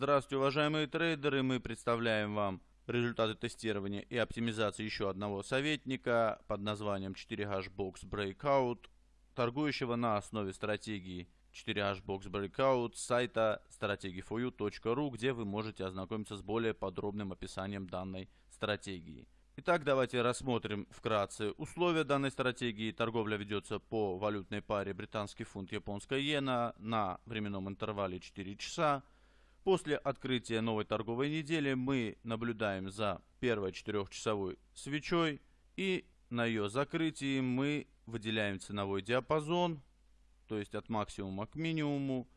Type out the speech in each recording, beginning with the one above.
Здравствуйте, уважаемые трейдеры! Мы представляем вам результаты тестирования и оптимизации еще одного советника под названием 4Hbox Breakout, торгующего на основе стратегии 4Hbox Breakout с сайта strategy4u.ru, где вы можете ознакомиться с более подробным описанием данной стратегии. Итак, давайте рассмотрим вкратце условия данной стратегии. Торговля ведется по валютной паре британский фунт, японская иена на временном интервале 4 часа. После открытия новой торговой недели мы наблюдаем за первой четырехчасовой свечой и на ее закрытии мы выделяем ценовой диапазон, то есть от максимума к минимуму,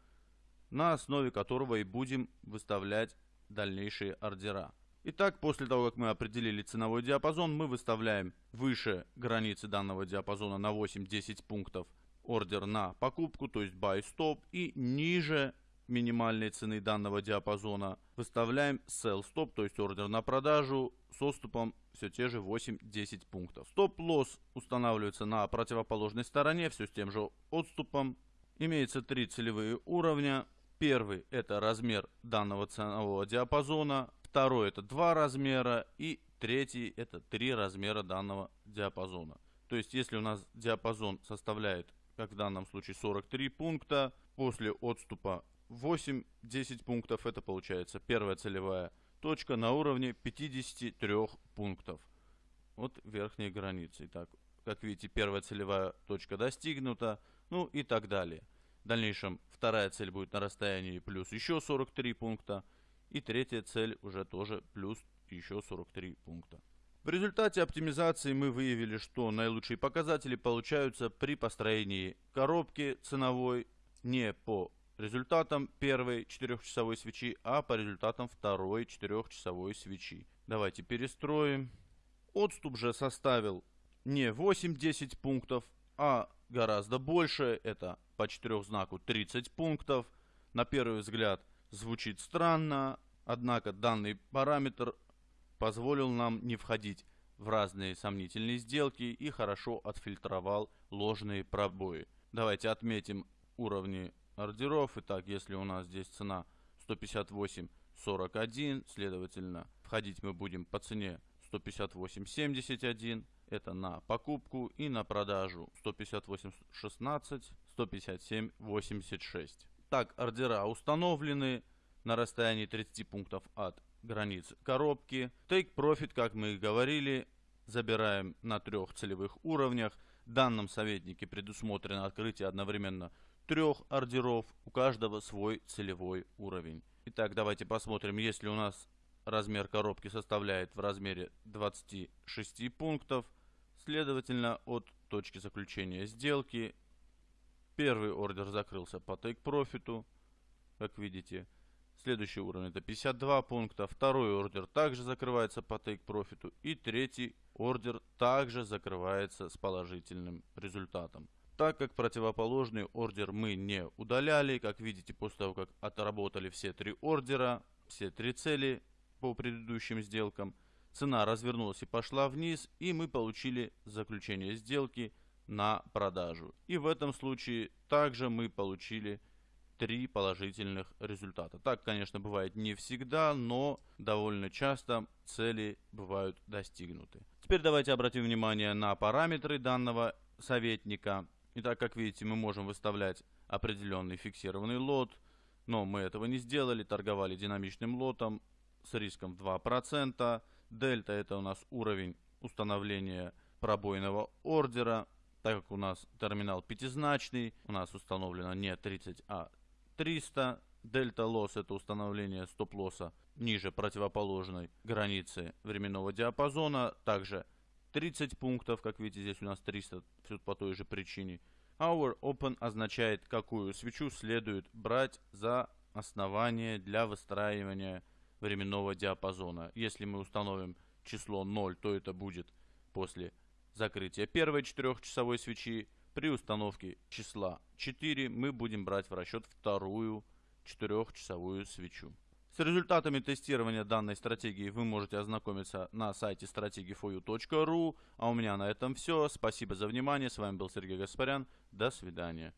на основе которого и будем выставлять дальнейшие ордера. Итак, после того, как мы определили ценовой диапазон, мы выставляем выше границы данного диапазона на 8-10 пунктов ордер на покупку, то есть buy stop, и ниже минимальной цены данного диапазона. Выставляем sell stop, то есть ордер на продажу с отступом все те же 8-10 пунктов. Стоп-лосс устанавливается на противоположной стороне, все с тем же отступом. Имеется три целевые уровня. Первый это размер данного ценового диапазона. Второй это два размера. И третий это три размера данного диапазона. То есть если у нас диапазон составляет, как в данном случае 43 пункта, после отступа 8-10 пунктов это получается первая целевая точка на уровне 53 пунктов от верхней границы. Итак, как видите, первая целевая точка достигнута, ну и так далее. В дальнейшем вторая цель будет на расстоянии плюс еще 43 пункта. И третья цель уже тоже плюс еще 43 пункта. В результате оптимизации мы выявили, что наилучшие показатели получаются при построении коробки ценовой не по результатом первой четырехчасовой свечи, а по результатам второй четырехчасовой свечи. Давайте перестроим. Отступ же составил не 8-10 пунктов, а гораздо больше. Это по четырехзнаку 30 пунктов. На первый взгляд звучит странно, однако данный параметр позволил нам не входить в разные сомнительные сделки и хорошо отфильтровал ложные пробои. Давайте отметим уровни ордеров. Итак, если у нас здесь цена 158.41, следовательно, входить мы будем по цене 158.71. Это на покупку и на продажу 158.16, 157.86. Так, ордера установлены на расстоянии 30 пунктов от границ коробки. Take Profit, как мы и говорили, забираем на трех целевых уровнях. В данном советнике предусмотрено открытие одновременно трех ордеров, у каждого свой целевой уровень. Итак, давайте посмотрим, если у нас размер коробки составляет в размере 26 пунктов, следовательно, от точки заключения сделки первый ордер закрылся по take profit, как видите. Следующий уровень это 52 пункта, второй ордер также закрывается по take profit и третий ордер также закрывается с положительным результатом. Так как противоположный ордер мы не удаляли, как видите, после того, как отработали все три ордера, все три цели по предыдущим сделкам, цена развернулась и пошла вниз, и мы получили заключение сделки на продажу. И в этом случае также мы получили три положительных результата. Так, конечно, бывает не всегда, но довольно часто цели бывают достигнуты. Теперь давайте обратим внимание на параметры данного советника. Итак, как видите, мы можем выставлять определенный фиксированный лот, но мы этого не сделали, торговали динамичным лотом с риском 2%. Дельта это у нас уровень установления пробойного ордера, так как у нас терминал пятизначный, у нас установлено не 30, а 300. Дельта лосс это установление стоп-лосса ниже противоположной границы временного диапазона. Также 30 пунктов, как видите, здесь у нас 300, все по той же причине. Hour Open означает, какую свечу следует брать за основание для выстраивания временного диапазона. Если мы установим число 0, то это будет после закрытия первой четырехчасовой свечи. При установке числа 4 мы будем брать в расчет вторую четырехчасовую свечу. С результатами тестирования данной стратегии вы можете ознакомиться на сайте strategy4u.ru. А у меня на этом все. Спасибо за внимание. С вами был Сергей Гаспарян. До свидания.